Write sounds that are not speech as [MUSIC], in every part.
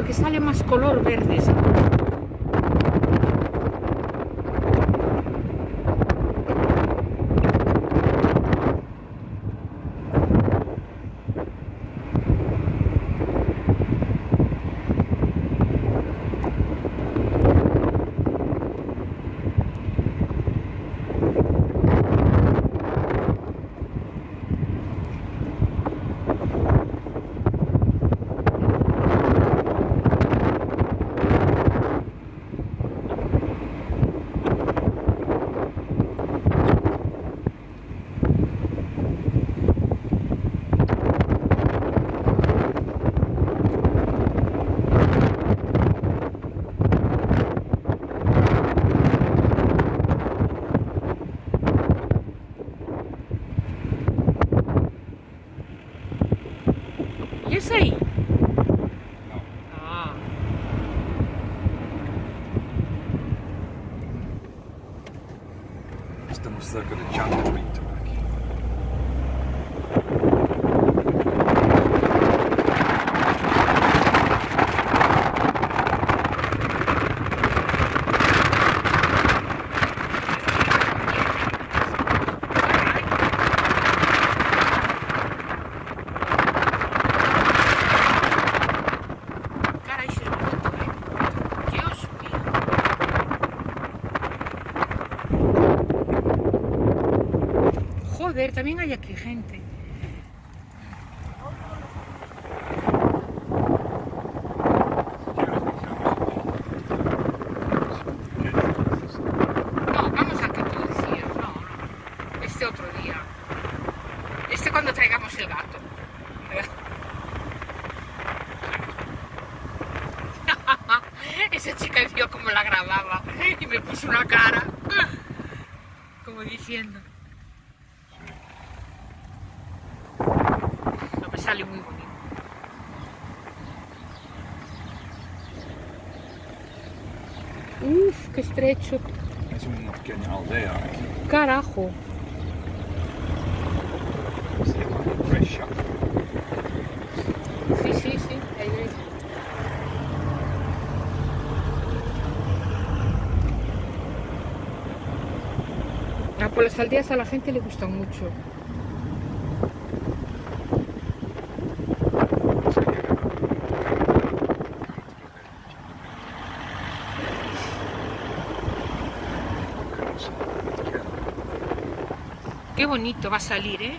porque sale más color verde. ¿Y es ahí? No. Ah, Estamos cerca de Chango Pinto aquí. caray, sí es bonito, ¿eh? Dios mío. Joder, también hay aquí gente. No, vamos tú decías, no, no. Este otro día. Este cuando traigamos el gato. [LAUGHS] Esa chica vio cómo la grababa y me puso una cara. Como diciendo. No me sale muy bonito. Uf, estrecho. Es una pequeña aldea aquí. Carajo. Se llama Brescia. Sí, sí, sí. ahí ves. Ah, pues las aldeas a la gente le gustan mucho. Bonito va a salir, ¿eh?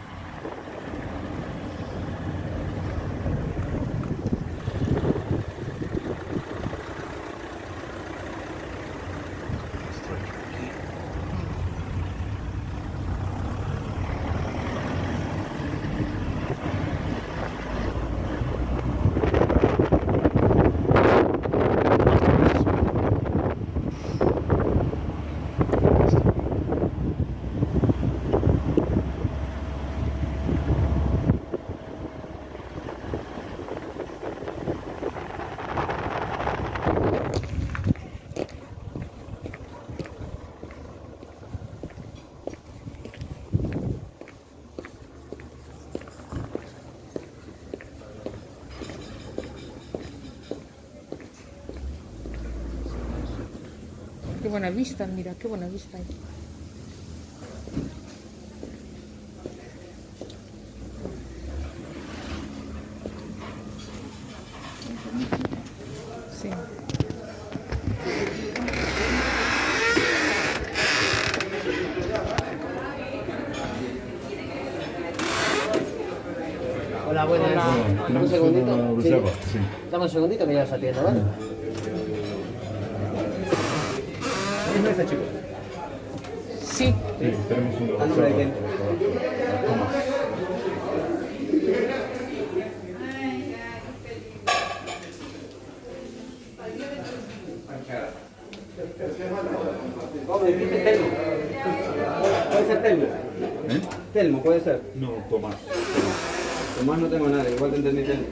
Buena vista, mira, qué buena vista hay. Sí. Hola, buenas. Hola. Dame un segundito. Sí. Dame un segundito que ya os atiendo, ¿vale? ¿Qué es este chico? Sí. Sí, tenemos un ¿A nombre de quién? Tomás. ¿Cómo me dijiste Telmo? Puede ser Telmo. ¿Eh? Telmo, puede ser. No, Tomás. Tomás no tengo nada, igual te entendí Telmo.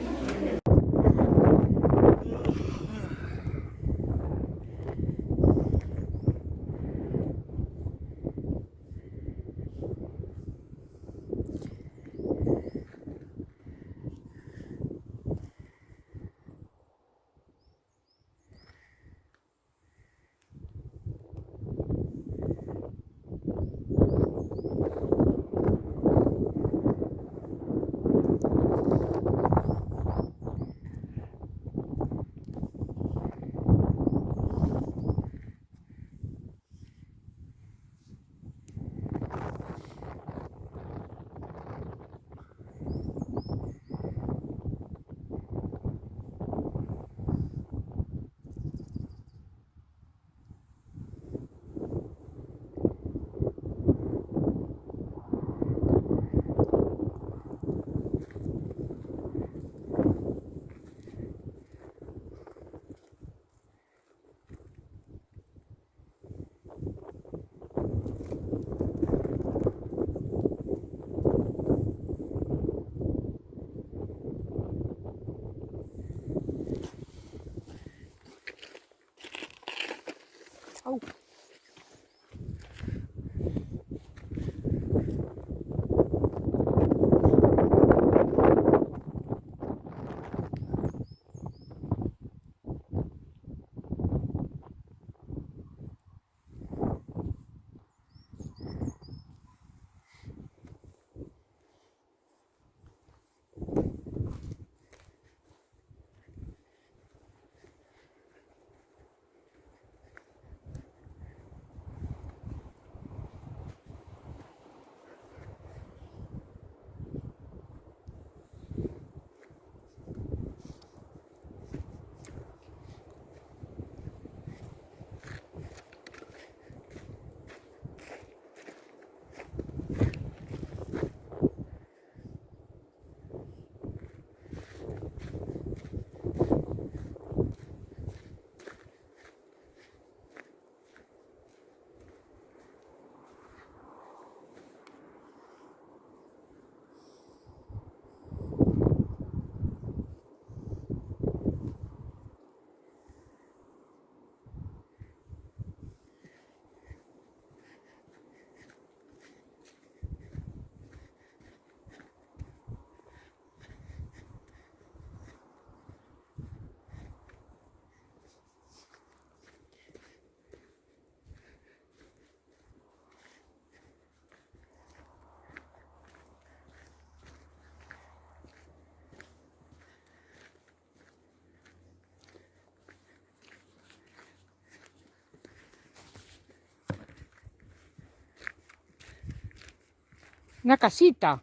Una casita.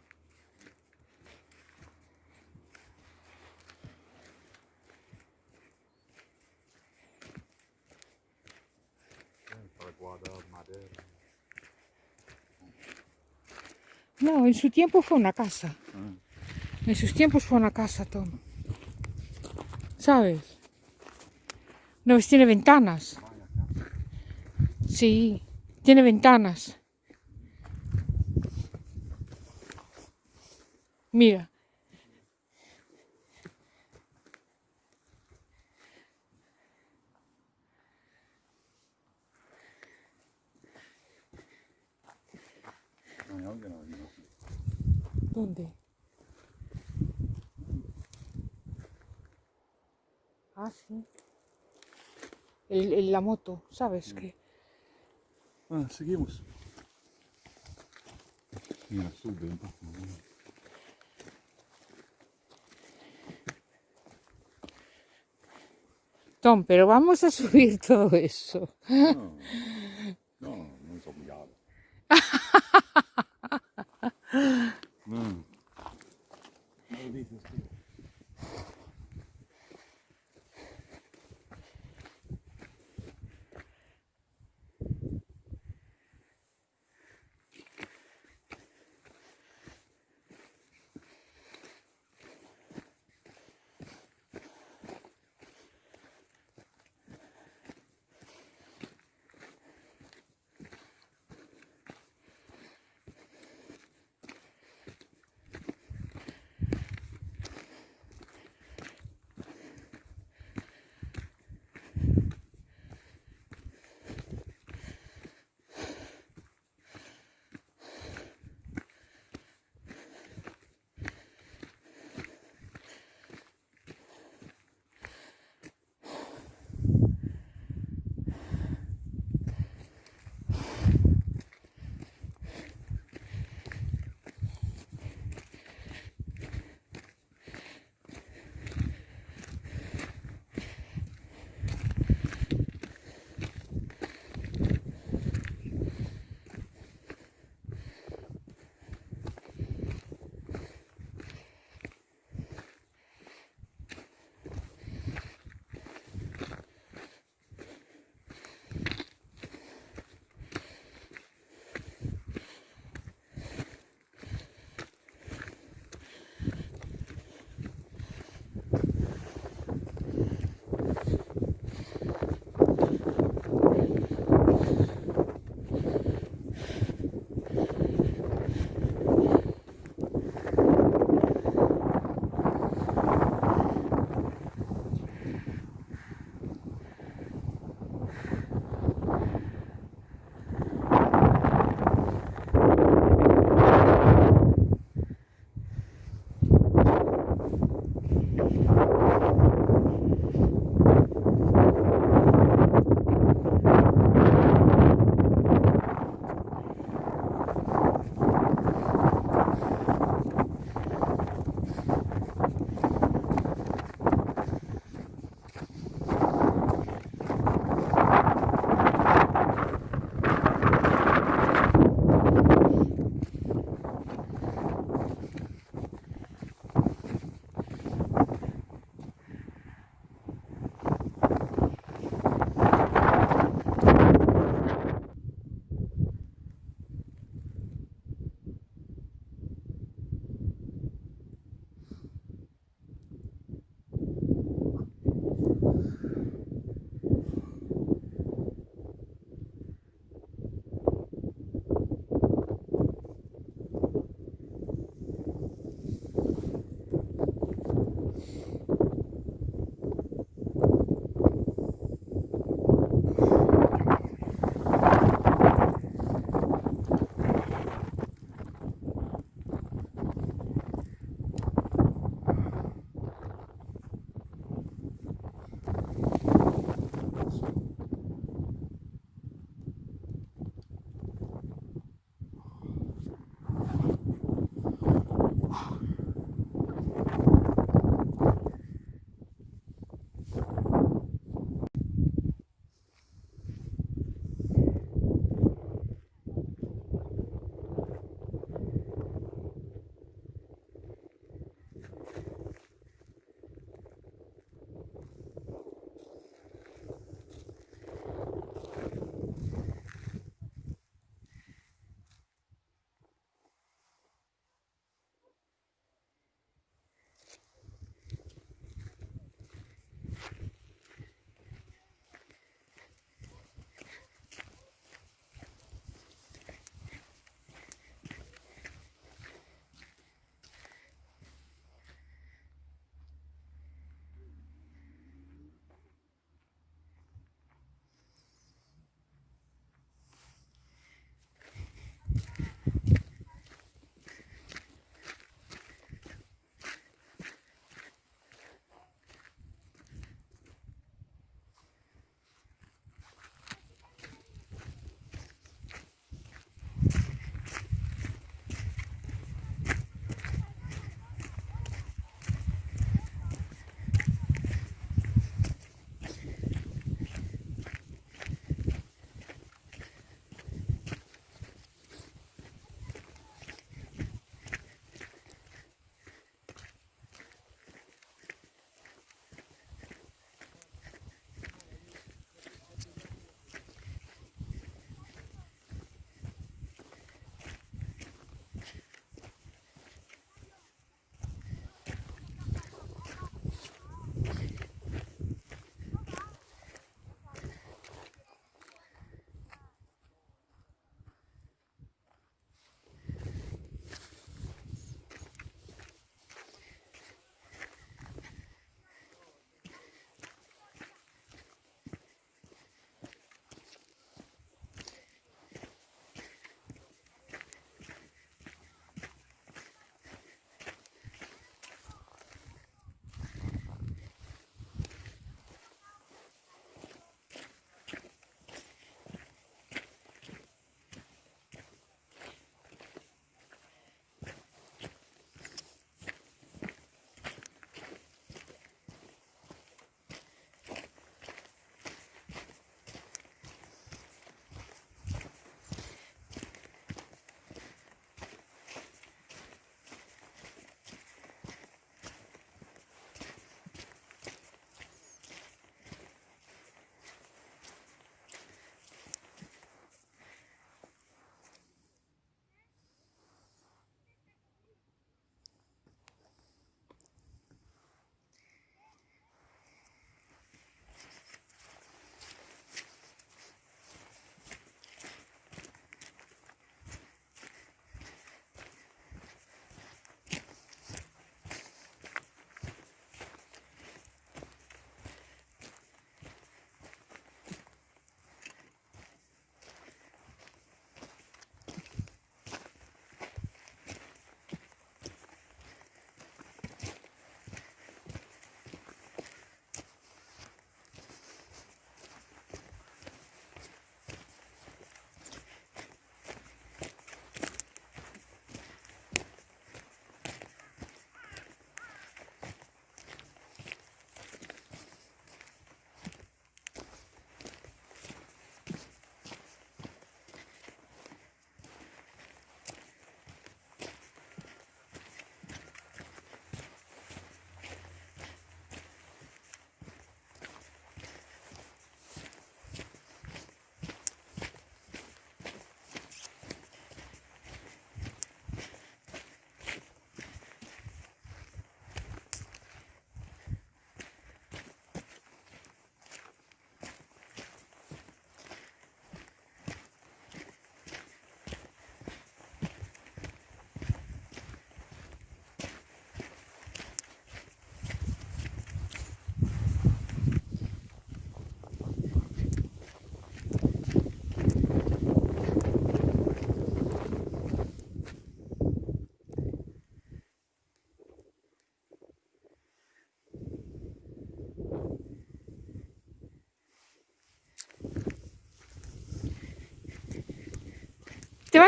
No, en su tiempo fue una casa. En sus tiempos fue una casa, Tom. ¿Sabes? No, pues tiene ventanas. Sí, tiene ventanas. Mira. ¿Dónde? Ah, sí. El, el- la moto, ¿sabes? Que Ah, seguimos. Mira, sube un poco. Tom, pero vamos a subir todo eso. No, no, no es obligado.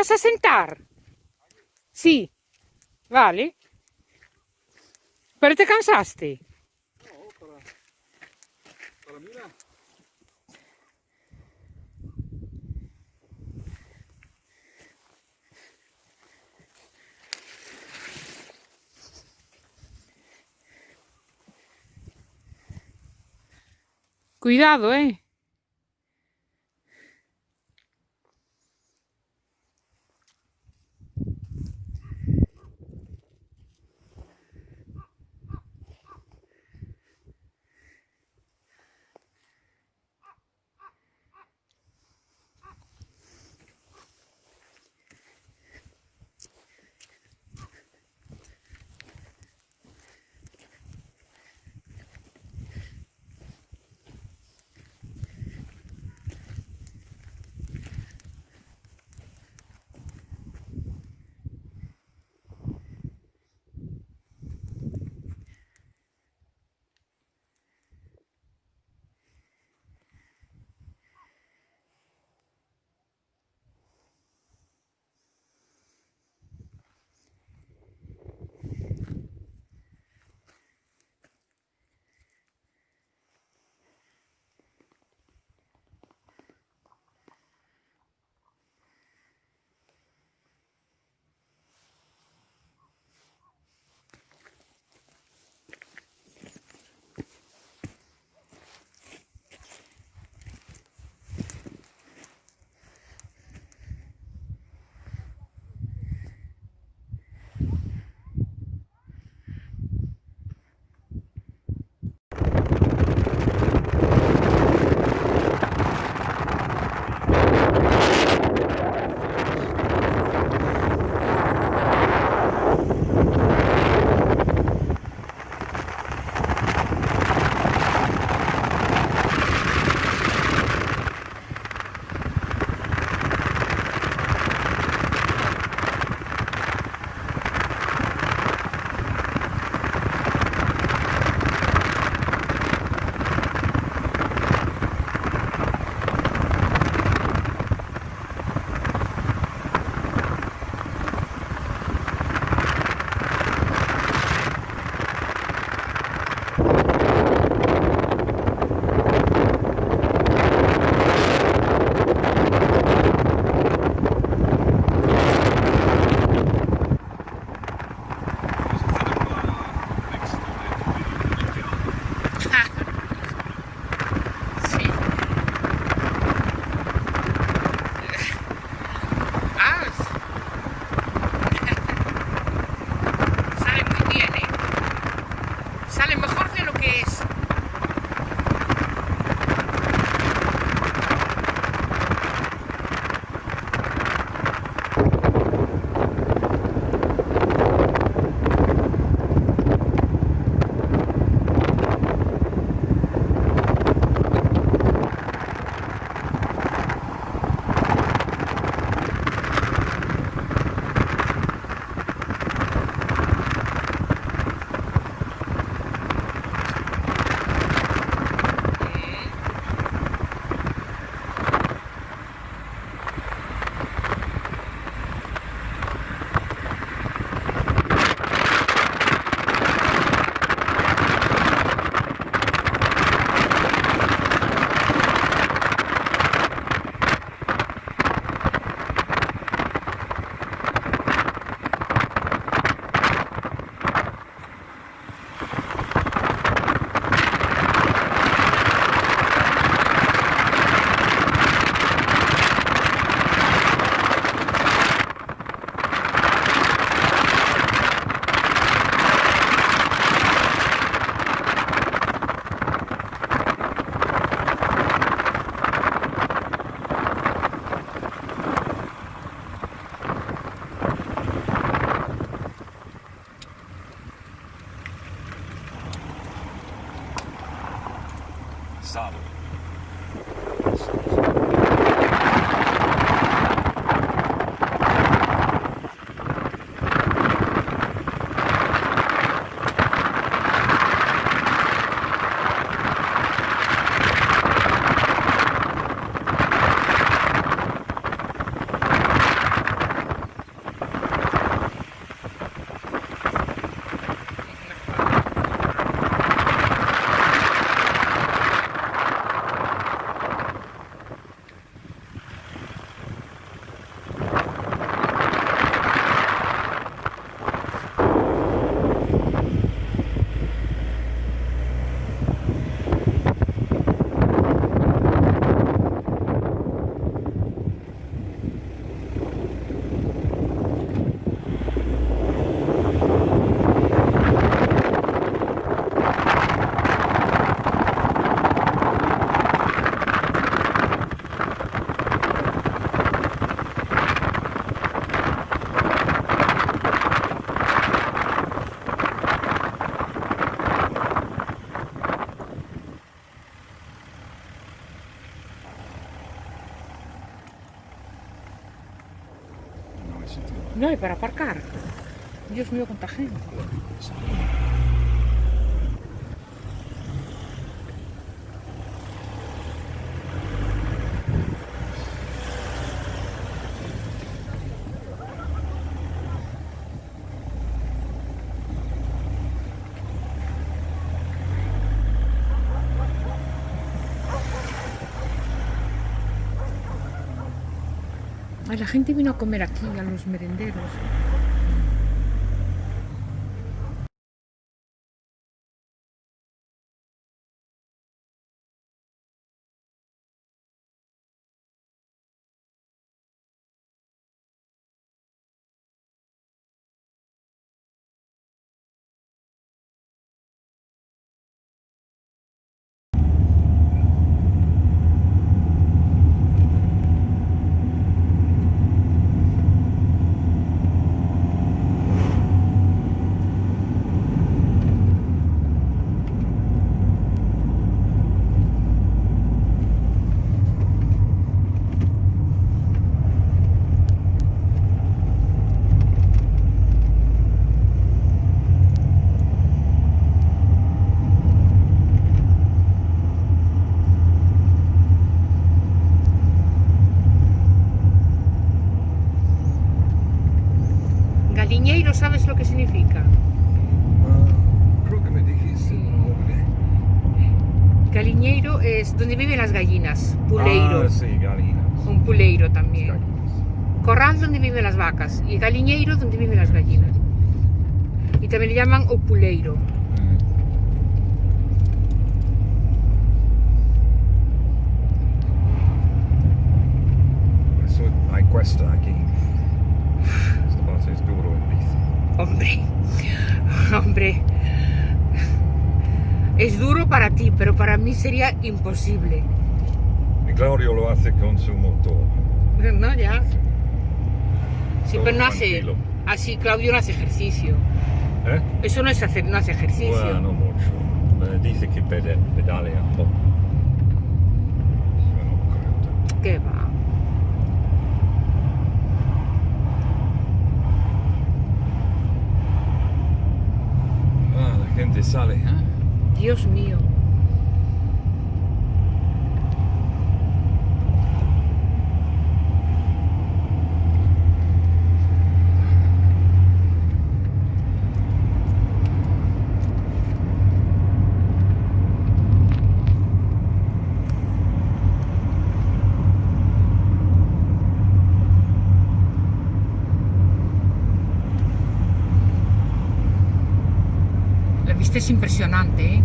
Vas a sentar? Sí. Vale. ¿Pero te cansaste? No, para, para mirar. Cuidado, eh. Para aparcar? Dios mío, cuánta gente. La gente vino a comer aquí, a los merenderos. Galiñeiro, ¿sabes lo que significa? Ah, creo que me dijiste, no. Galiñeiro es donde viven las gallinas. Puleiro. Ah, sí, gallinas. Un puleiro también. Gallinas. Corral donde viven las vacas. Y galiñeiro donde viven las gallinas. Y también le llaman o puleiro. Mm. Eso hay cuesta aquí. Esta base es duro en bici. Hombre, hombre. Es duro para ti, pero para mí sería imposible. Y Claudio lo hace con su motor. [LAUGHS] No, ya. Sí, Todo pero no hace. Así, Claudio no hace ejercicio. ¿Eh? Eso no es hacer, no hace ejercicio. Bueno, no mucho. Dice que pedalea un poco. Yo no creo. ¿Qué va? Ah, la gente sale, ¿eh? Dios mío. Vista es impresionante, ¿eh?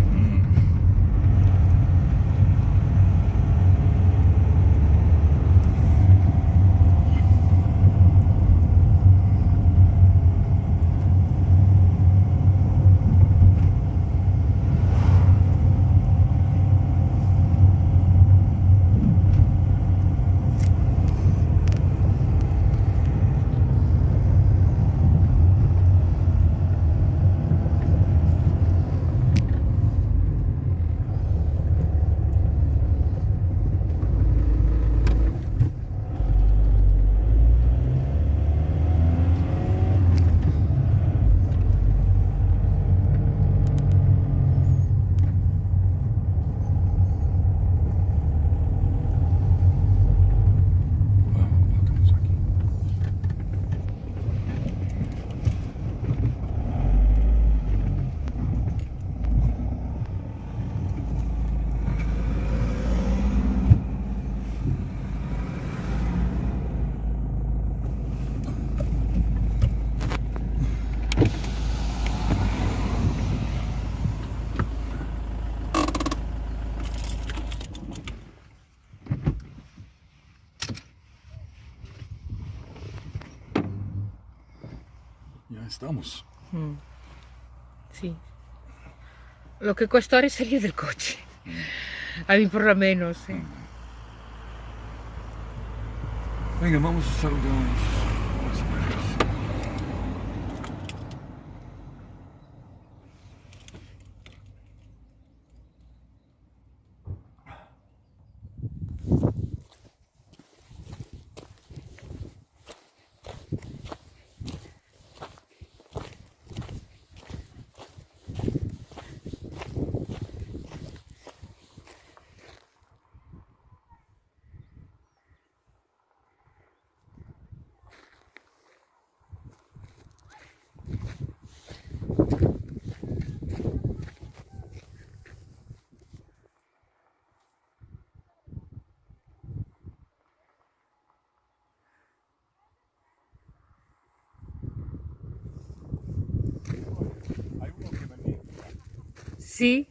Estamos. Mm. Sí. Lo que cuesta ahora es salir del coche. A mí por lo menos. ¿eh? Venga, vamos a saludarnos. Sí.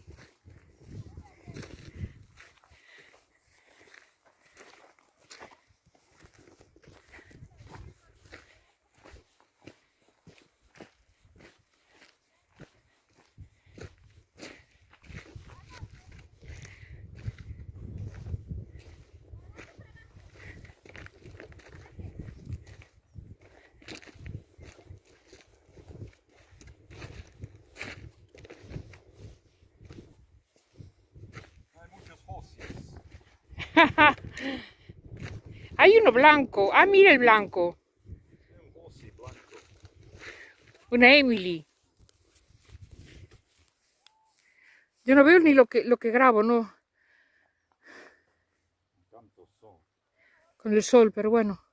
Hay muchos fósiles. Hay uno blanco. Ah, mira el blanco. Una Emily. Yo no veo ni lo que, lo que grabo, ¿no? Con el sol, pero bueno.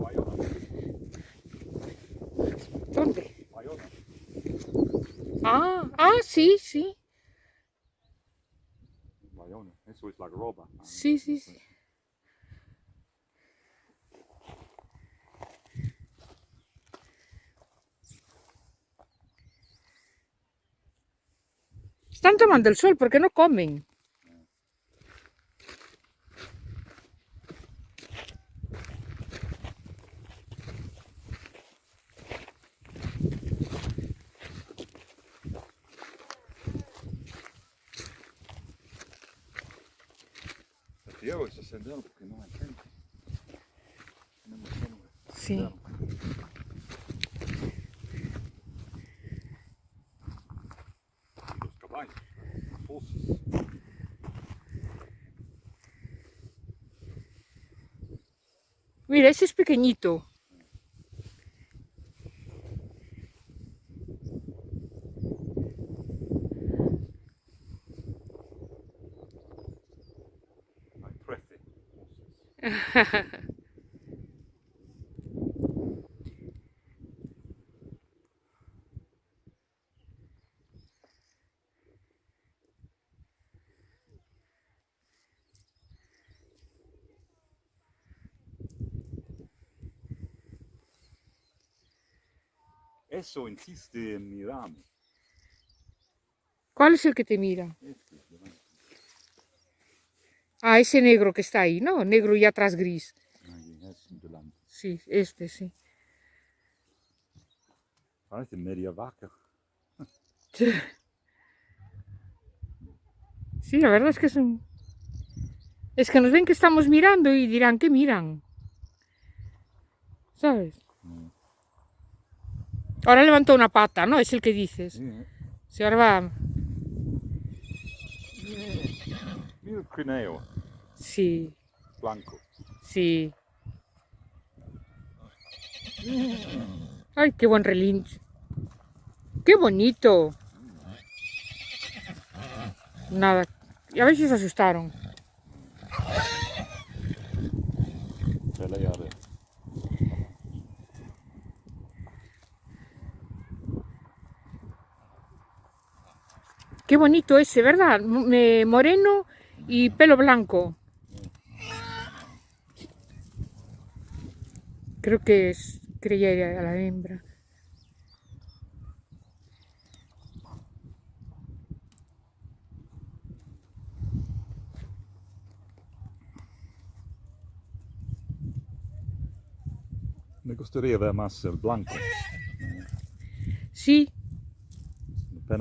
Bayona. ¿Dónde? Bayona. Ah, ah, sí, sí. Bayona. Eso es la groba. Sí, sí, sí. Están tomando el sol porque no comen. Prefiero ese sendero porque no hay gente. Tenemos solo el Sí. sendero. Y los caballos, los fósiles. Mira, ese es pequeñito. [LAUGHS] Eso insiste en mirarme. ¿Cuál es el que te mira? Este. Ah, ese negro que está ahí, ¿no? Negro y atrás gris. Sí, este, sí. Parece media vaca. [LAUGHS] Sí, la verdad es que es un... Es que nos ven que estamos mirando y dirán, ¿qué miran? ¿Sabes? Ahora levantó una pata, ¿no? Es el que dices. Sí, eh. Ahora va... Mira el crineo Sí, blanco. sí. Ay, qué buen relincho. Qué bonito. Nada. Y a ver si se asustaron. Qué bonito ese, ¿verdad? M- moreno y pelo blanco. Creo que es, creía a la hembra. Me gustaría ver más el blanco. Sí,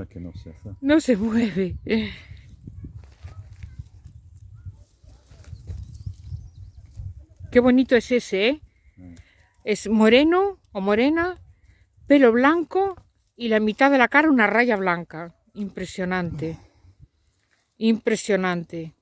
Que no se hace. no se mueve. Qué bonito es ese, ¿eh? Mm. Es moreno o morena, pelo blanco y la mitad de la cara una raya blanca. Impresionante. [LAUGHS] Impresionante.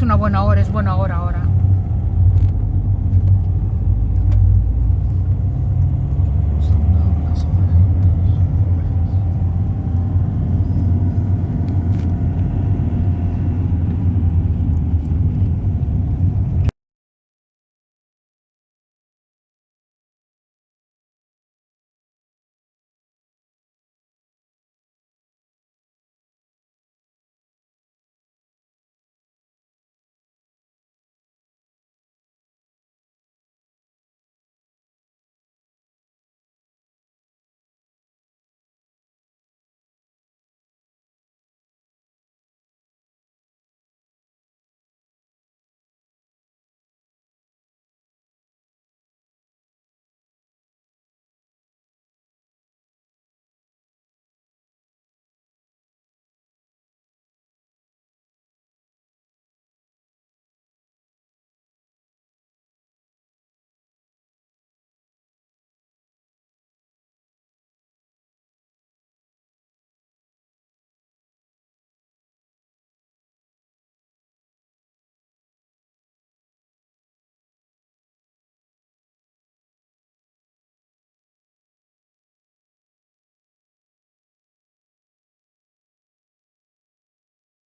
Aprovecho una buena hora, es buena hora ahora.